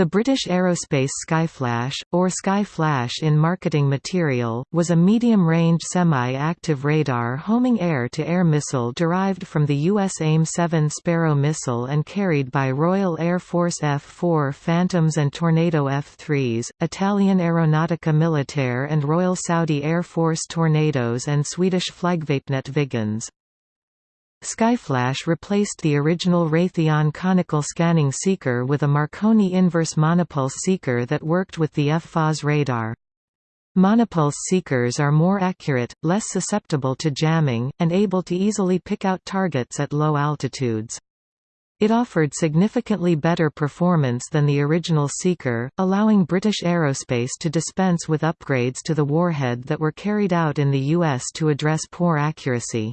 The British Aerospace Skyflash, or Skyflash in marketing material, was a medium-range semi-active radar homing air-to-air -air missile derived from the U.S. AIM-7 Sparrow missile and carried by Royal Air Force F-4 Phantoms and Tornado F-3s, Italian Aeronautica Militare and Royal Saudi Air Force Tornadoes and Swedish Flygvapnet Viggens. Skyflash replaced the original Raytheon conical scanning seeker with a Marconi inverse monopulse seeker that worked with the FFOS radar. Monopulse seekers are more accurate, less susceptible to jamming, and able to easily pick out targets at low altitudes. It offered significantly better performance than the original Seeker, allowing British Aerospace to dispense with upgrades to the warhead that were carried out in the US to address poor accuracy.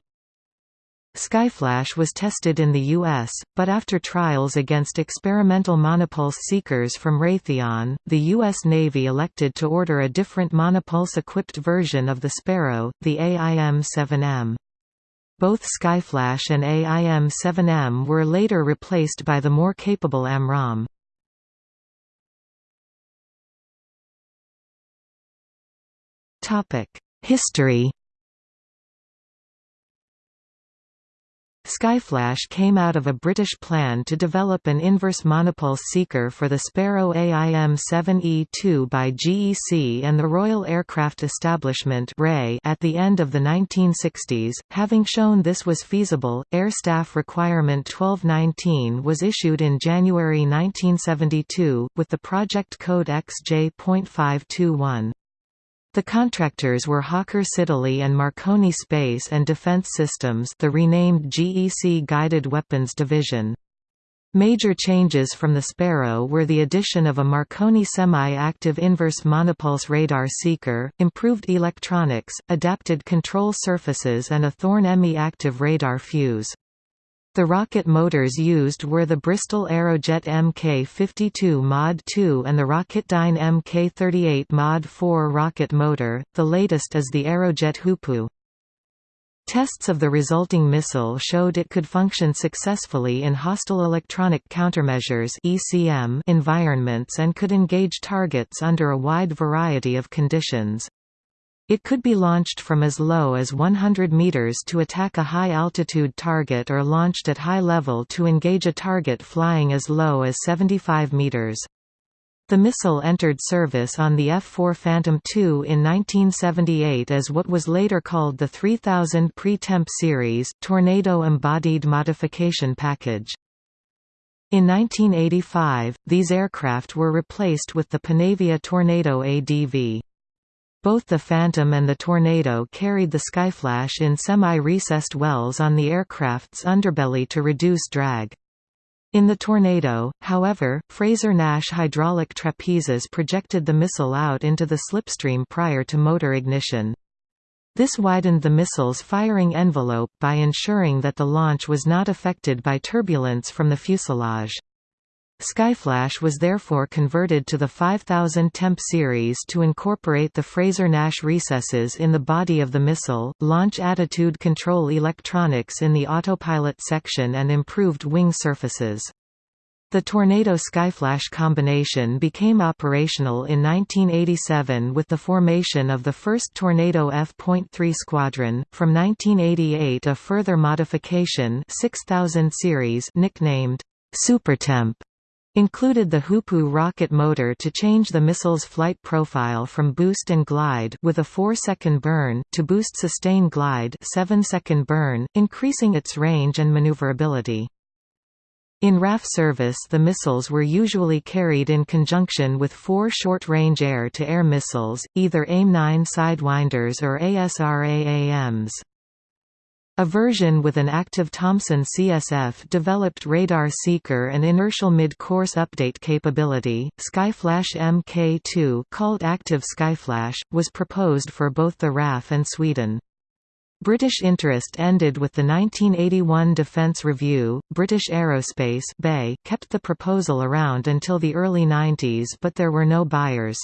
Skyflash was tested in the U.S., but after trials against experimental monopulse seekers from Raytheon, the U.S. Navy elected to order a different monopulse-equipped version of the Sparrow, the AIM-7M. Both Skyflash and AIM-7M were later replaced by the more capable AMRAAM. History Skyflash came out of a British plan to develop an inverse monopulse seeker for the Sparrow AIM-7E2 by GEC and the Royal Aircraft Establishment at the end of the 1960s. Having shown this was feasible, Air Staff Requirement 1219 was issued in January 1972, with the project code XJ.521. The contractors were Hawker Siddeley and Marconi Space and Defense Systems the renamed GEC Guided Weapons Division. Major changes from the Sparrow were the addition of a Marconi semi-active inverse monopulse radar seeker, improved electronics, adapted control surfaces and a Thorn EMI active radar fuse. The rocket motors used were the Bristol Aerojet Mk52 Mod 2 and the Rocketdyne Mk38 Mod 4 rocket motor, the latest is the Aerojet Hoopoe. Tests of the resulting missile showed it could function successfully in hostile electronic countermeasures (ECM) environments and could engage targets under a wide variety of conditions. It could be launched from as low as 100 meters to attack a high-altitude target or launched at high level to engage a target flying as low as 75 meters. The missile entered service on the F-4 Phantom II in 1978 as what was later called the 3000 Pre-Temp Series Tornado Embodied Modification Package. In 1985, these aircraft were replaced with the Panavia Tornado ADV. Both the Phantom and the Tornado carried the Skyflash in semi-recessed wells on the aircraft's underbelly to reduce drag. In the Tornado, however, Frazer-Nash hydraulic trapezes projected the missile out into the slipstream prior to motor ignition. This widened the missile's firing envelope by ensuring that the launch was not affected by turbulence from the fuselage. Skyflash was therefore converted to the 5000 temp series to incorporate the Frazer-Nash recesses in the body of the missile, launch attitude control electronics in the autopilot section and improved wing surfaces. The Tornado Skyflash combination became operational in 1987 with the formation of the first Tornado F.3 squadron. From 1988, a further modification, 6000 series, nicknamed Supertemp, included the Hoopoe rocket motor to change the missile's flight profile from boost and glide with a 4-second burn to boost sustain glide 7-second burn, increasing its range and maneuverability. In RAF service the missiles were usually carried in conjunction with four short-range air-to-air missiles, either AIM-9 Sidewinders or ASRAAMs. A version with an active Thomson CSF developed radar seeker and inertial mid-course update capability. Skyflash Mk2, called Active Skyflash, was proposed for both the RAF and Sweden. British interest ended with the 1981 Defence Review. British Aerospace (BAe) kept the proposal around until the early 90s, but there were no buyers.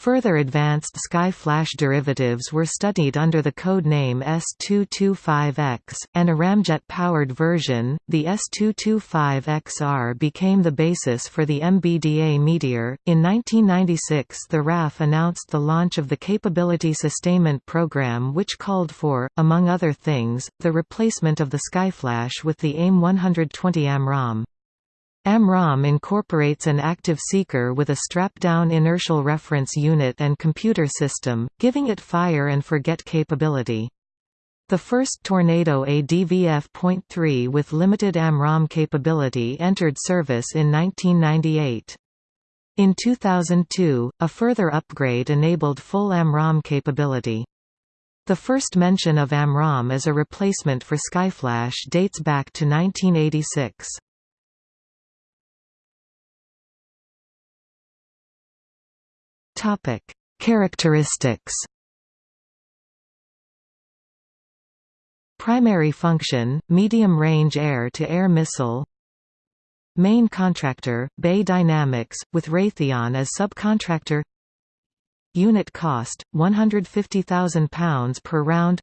Further advanced Sky-Flash derivatives were studied under the code name S225X, and a ramjet-powered version, the S225XR became the basis for the MBDA Meteor. In 1996 the RAF announced the launch of the Capability Sustainment Program which called for, among other things, the replacement of the Skyflash with the AIM 120 AMRAAM. AMRAAM incorporates an active seeker with a strap-down inertial reference unit and computer system, giving it fire and forget capability. The first Tornado ADVF.3 with limited AMRAAM capability entered service in 1998. In 2002, a further upgrade enabled full AMRAAM capability. The first mention of AMRAAM as a replacement for Skyflash dates back to 1986. Topic: Characteristics. Primary function: medium-range air-to-air missile. Main contractor: BAe Dynamics, with Raytheon as subcontractor. Unit cost: £150,000 per round.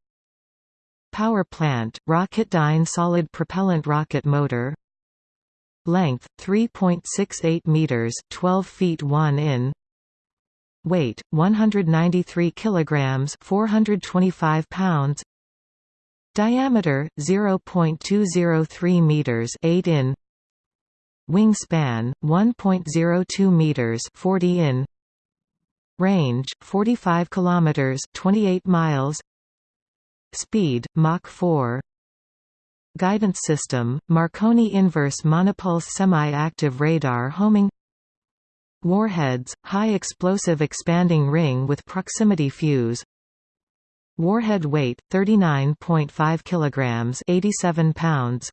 Power plant: Rocketdyne solid propellant rocket motor. Length: 3.68 meters, 12 feet 1 in weight 193 kilograms 425 pounds. Diameter 0.203 meters 8 in. Wingspan 1.02 meters 40 in. Range 45 kilometers 28 miles. Speed mach 4 guidance system marconi inverse monopulse semi-active radar homing Warheads, high explosive expanding ring with proximity fuse. Warhead weight 39.5 kg 87 pounds.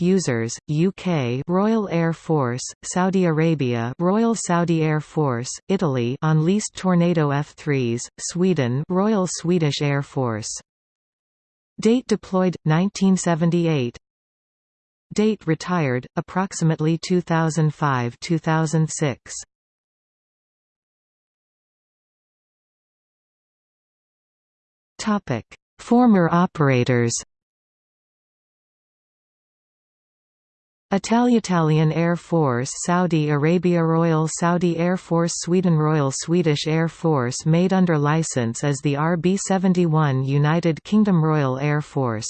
Users UK Royal Air Force Saudi Arabia Royal Saudi Air Force Italy on leased Tornado F3s Sweden Royal Swedish Air Force. Date deployed 1978 Date retired, approximately 2005–2006. Topic: Former operators. Italian Air Force Saudi Arabia Royal Saudi Air Force Sweden Royal Swedish Air Force made under license as the RB-71 United Kingdom Royal Air Force